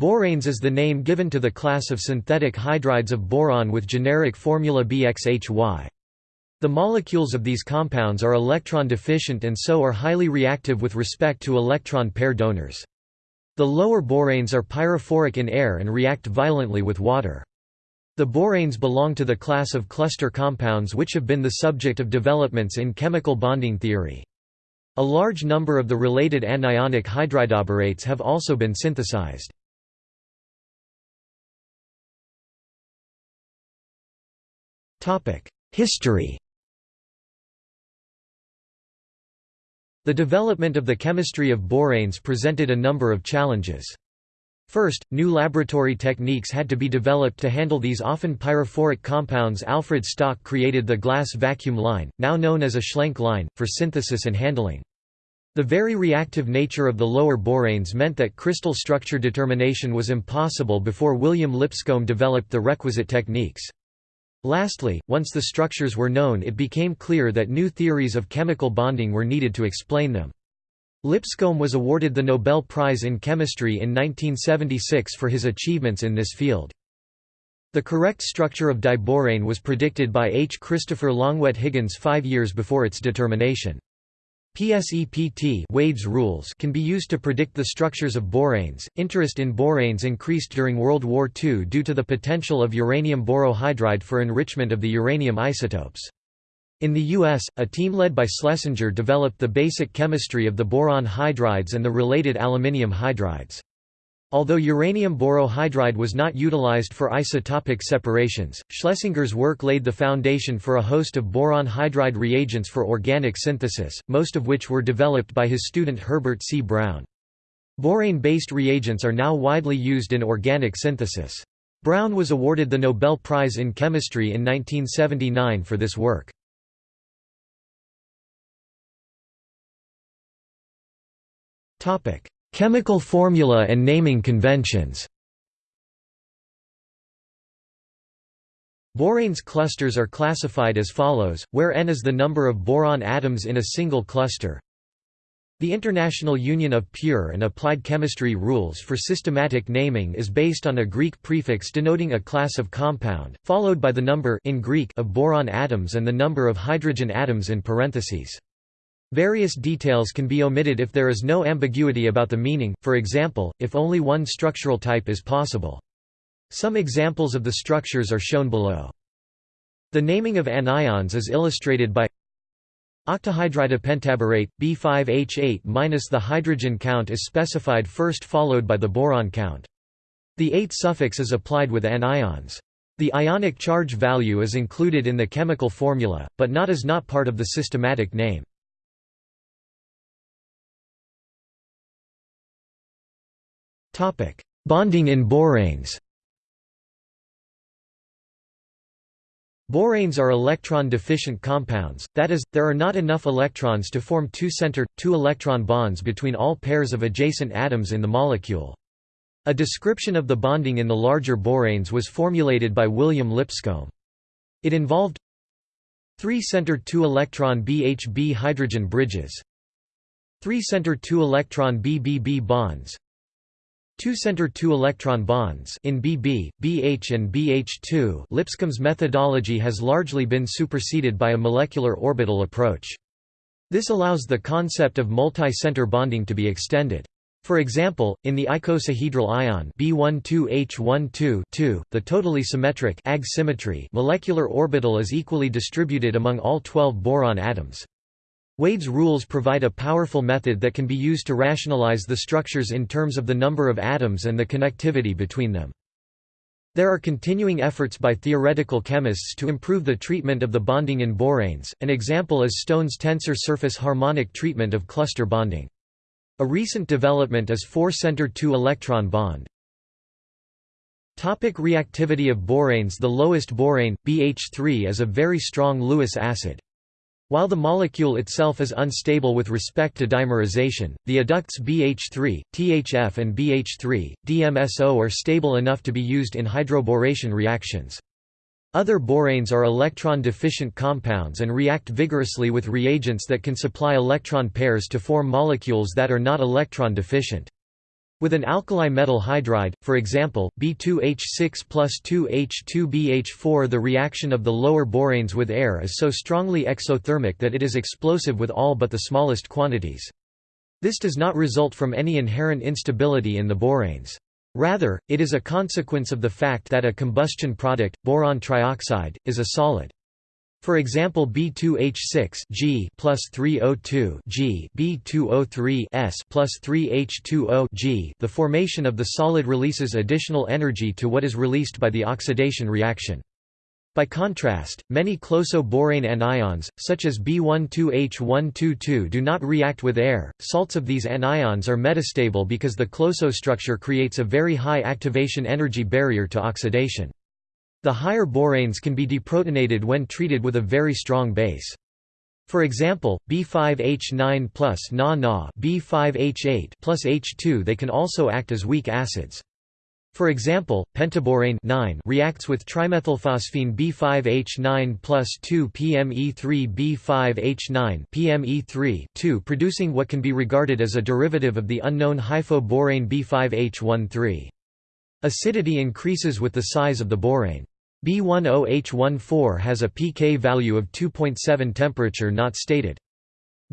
Boranes is the name given to the class of synthetic hydrides of boron with generic formula BXHY. The molecules of these compounds are electron deficient and so are highly reactive with respect to electron pair donors. The lower boranes are pyrophoric in air and react violently with water. The boranes belong to the class of cluster compounds which have been the subject of developments in chemical bonding theory. A large number of the related anionic hydridoborates have also been synthesized. History The development of the chemistry of boranes presented a number of challenges. First, new laboratory techniques had to be developed to handle these often pyrophoric compounds Alfred Stock created the glass vacuum line, now known as a Schlenk line, for synthesis and handling. The very reactive nature of the lower boranes meant that crystal structure determination was impossible before William Lipscomb developed the requisite techniques. Lastly, once the structures were known it became clear that new theories of chemical bonding were needed to explain them. Lipscomb was awarded the Nobel Prize in Chemistry in 1976 for his achievements in this field. The correct structure of diborane was predicted by H. Christopher Longuet-Higgins five years before its determination. PSEPT Wade's rules can be used to predict the structures of boranes. Interest in boranes increased during World War II due to the potential of uranium borohydride for enrichment of the uranium isotopes. In the U.S., a team led by Schlesinger developed the basic chemistry of the boron hydrides and the related aluminium hydrides. Although uranium borohydride was not utilized for isotopic separations, Schlesinger's work laid the foundation for a host of boron hydride reagents for organic synthesis, most of which were developed by his student Herbert C. Brown. Borane-based reagents are now widely used in organic synthesis. Brown was awarded the Nobel Prize in Chemistry in 1979 for this work. Chemical formula and naming conventions Boranes clusters are classified as follows, where n is the number of boron atoms in a single cluster. The International Union of Pure and Applied Chemistry rules for systematic naming is based on a Greek prefix denoting a class of compound, followed by the number in Greek of boron atoms and the number of hydrogen atoms in parentheses. Various details can be omitted if there is no ambiguity about the meaning, for example, if only one structural type is possible. Some examples of the structures are shown below. The naming of anions is illustrated by octahydridopentaborate, B5H8 minus the hydrogen count is specified first followed by the boron count. The 8 suffix is applied with anions. The ionic charge value is included in the chemical formula, but not as not part of the systematic name. Bonding in boranes Boranes are electron-deficient compounds, that is, there are not enough electrons to form two-center, two-electron bonds between all pairs of adjacent atoms in the molecule. A description of the bonding in the larger boranes was formulated by William Lipscomb. It involved three-centered two-electron BHB hydrogen bridges three-centered two-electron BBB bonds Two-center two-electron bonds in Bb, BH and BH2 Lipscomb's methodology has largely been superseded by a molecular orbital approach. This allows the concept of multi-center bonding to be extended. For example, in the icosahedral ion B12H12 the totally symmetric Ag symmetry molecular orbital is equally distributed among all 12 boron atoms. Wade's rules provide a powerful method that can be used to rationalize the structures in terms of the number of atoms and the connectivity between them. There are continuing efforts by theoretical chemists to improve the treatment of the bonding in boranes, an example is Stone's tensor surface harmonic treatment of cluster bonding. A recent development is 4-center two-electron bond. Topic reactivity of boranes The lowest borane, BH3 is a very strong Lewis acid. While the molecule itself is unstable with respect to dimerization, the adducts BH3, THF and BH3, DMSO are stable enough to be used in hydroboration reactions. Other boranes are electron-deficient compounds and react vigorously with reagents that can supply electron pairs to form molecules that are not electron-deficient. With an alkali metal hydride, for example, B2H6 plus 2H2BH4 the reaction of the lower boranes with air is so strongly exothermic that it is explosive with all but the smallest quantities. This does not result from any inherent instability in the boranes. Rather, it is a consequence of the fact that a combustion product, boron trioxide, is a solid. For example B2H6 G plus 3O2 G B2O3 S plus 3H2O G the formation of the solid releases additional energy to what is released by the oxidation reaction. By contrast, many closo-borane anions, such as B12H122 do not react with air. Salts of these anions are metastable because the closo structure creates a very high activation energy barrier to oxidation. The higher boranes can be deprotonated when treated with a very strong base. For example, B5H9 plus Na-Na B5H8 plus H2 they can also act as weak acids. For example, pentaborane 9 reacts with trimethylphosphine B5H9 plus 2 PME3 B5H9 PME3 2 producing what can be regarded as a derivative of the unknown hyphoborane B5H13. Acidity increases with the size of the borane. B10H14 has a pK value of 2.7 temperature not stated.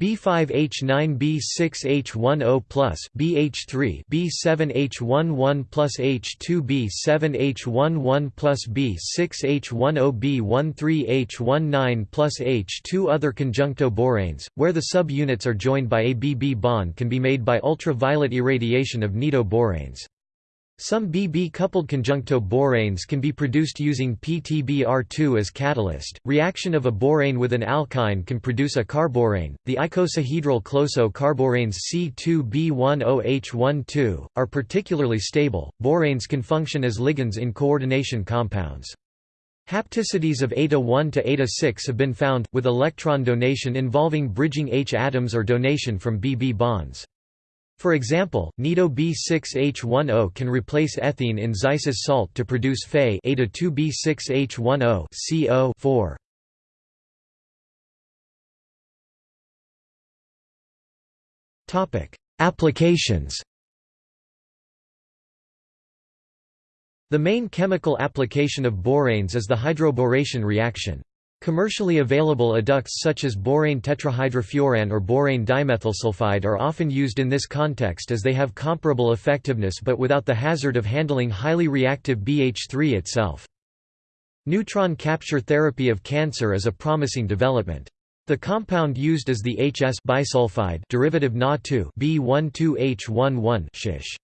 B5H9B6H10 plus BH3 B7H11 plus H2 B7H11 plus B6H10 B13H19 plus H2 Other conjuncto boranes, where the subunits are joined by a BB bond can be made by ultraviolet irradiation of nido boranes. Some Bb-coupled conjuncto boranes can be produced using PTBr2 as catalyst. Reaction of a borane with an alkyne can produce a carborane. The icosahedral closo carboranes C2B10H12 are particularly stable. Boranes can function as ligands in coordination compounds. Hapticities of eta-1 to eta-6 have been found, with electron donation involving bridging H atoms or donation from BB bonds. For example, nido B6H10 can replace ethene in Zeise's salt to produce Fe eta2B6H10 CO Topic: Applications. The main chemical application of boranes is the hydroboration reaction. Commercially available adducts such as borane tetrahydrofuran or borane dimethylsulfide are often used in this context as they have comparable effectiveness but without the hazard of handling highly reactive BH3 itself. Neutron capture therapy of cancer is a promising development. The compound used is the HS bisulfide derivative Na2 B12H11 shish.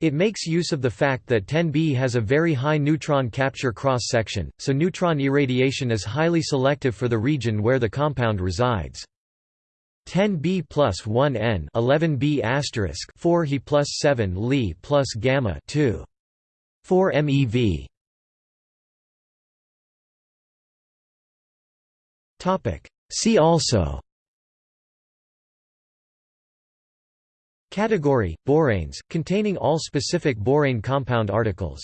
It makes use of the fact that 10B has a very high neutron capture cross-section, so neutron irradiation is highly selective for the region where the compound resides. 10B plus 1N 11B asterisk 4 He plus 7 Li plus gamma 2. 4 MeV. Topic. See also Category: Boranes, containing all specific borane compound articles